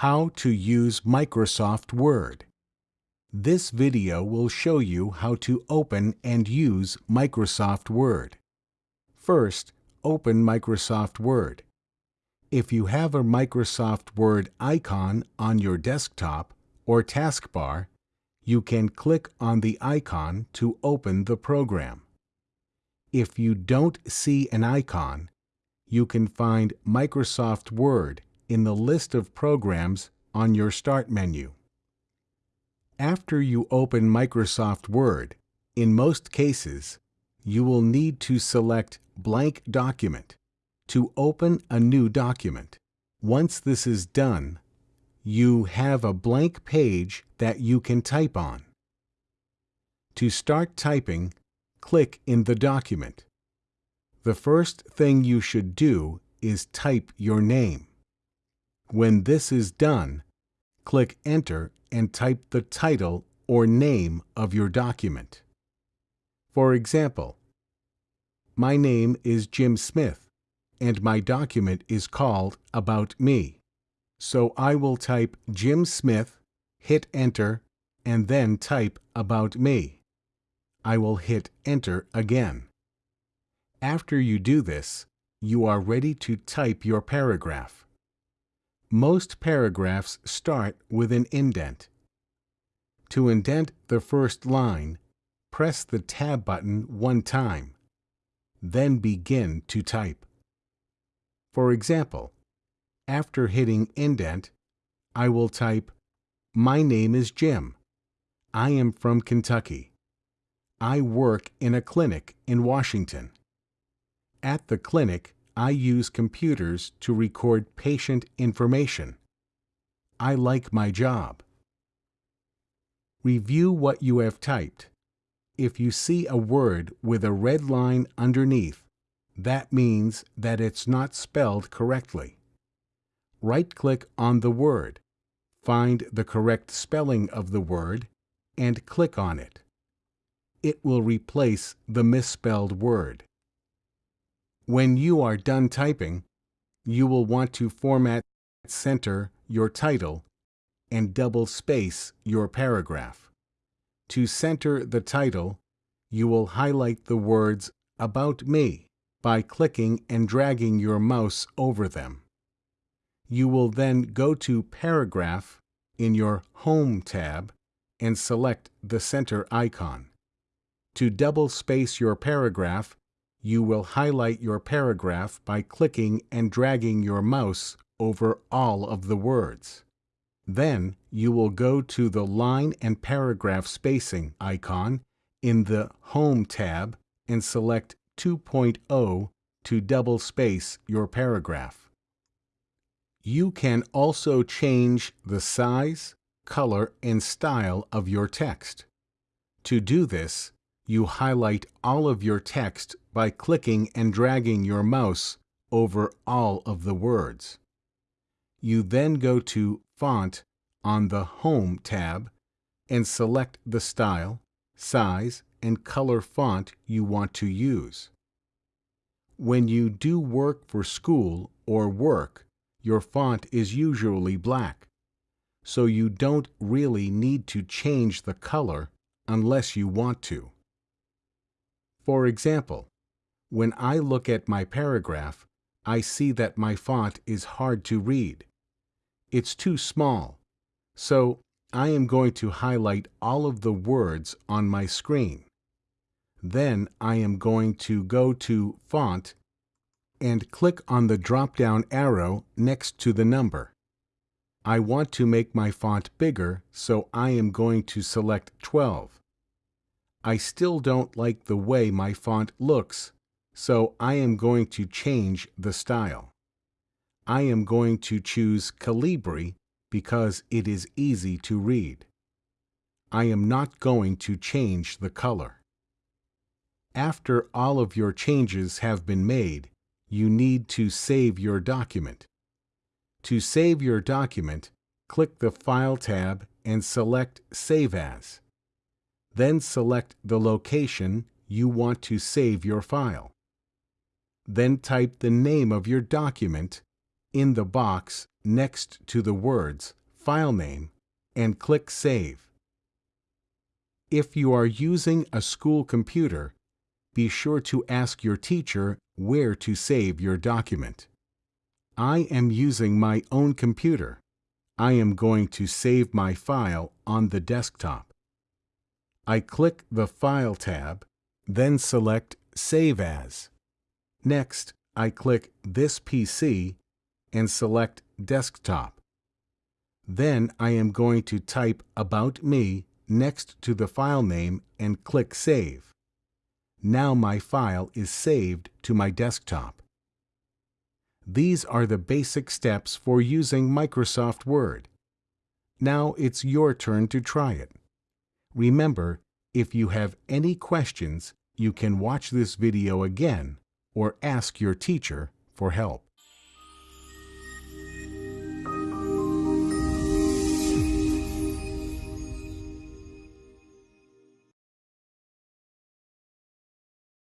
How to use Microsoft Word. This video will show you how to open and use Microsoft Word. First, open Microsoft Word. If you have a Microsoft Word icon on your desktop or taskbar, you can click on the icon to open the program. If you don't see an icon, you can find Microsoft Word in the list of programs on your Start menu. After you open Microsoft Word, in most cases, you will need to select Blank Document to open a new document. Once this is done, you have a blank page that you can type on. To start typing, click in the document. The first thing you should do is type your name. When this is done, click Enter and type the title or name of your document. For example, my name is Jim Smith, and my document is called About Me. So I will type Jim Smith, hit Enter, and then type About Me. I will hit Enter again. After you do this, you are ready to type your paragraph. Most paragraphs start with an indent. To indent the first line, press the Tab button one time. Then begin to type. For example, after hitting indent, I will type, My name is Jim. I am from Kentucky. I work in a clinic in Washington. At the clinic, I use computers to record patient information. I like my job. Review what you have typed. If you see a word with a red line underneath, that means that it's not spelled correctly. Right-click on the word, find the correct spelling of the word, and click on it. It will replace the misspelled word. When you are done typing, you will want to format center your title and double space your paragraph. To center the title, you will highlight the words About Me by clicking and dragging your mouse over them. You will then go to Paragraph in your Home tab and select the center icon. To double space your paragraph, you will highlight your paragraph by clicking and dragging your mouse over all of the words. Then you will go to the Line and Paragraph Spacing icon in the Home tab and select 2.0 to double space your paragraph. You can also change the size, color, and style of your text. To do this, you highlight all of your text by clicking and dragging your mouse over all of the words. You then go to Font on the Home tab and select the style, size, and color font you want to use. When you do work for school or work, your font is usually black, so you don't really need to change the color unless you want to. For example, when I look at my paragraph, I see that my font is hard to read. It's too small, so I am going to highlight all of the words on my screen. Then I am going to go to Font and click on the drop-down arrow next to the number. I want to make my font bigger, so I am going to select 12. I still don't like the way my font looks, so I am going to change the style. I am going to choose Calibri because it is easy to read. I am not going to change the color. After all of your changes have been made, you need to save your document. To save your document, click the File tab and select Save As. Then select the location you want to save your file. Then type the name of your document in the box next to the words File Name and click Save. If you are using a school computer, be sure to ask your teacher where to save your document. I am using my own computer. I am going to save my file on the desktop. I click the File tab, then select Save As. Next, I click This PC and select Desktop. Then I am going to type About Me next to the file name and click Save. Now my file is saved to my desktop. These are the basic steps for using Microsoft Word. Now it's your turn to try it. Remember, if you have any questions, you can watch this video again or ask your teacher for help.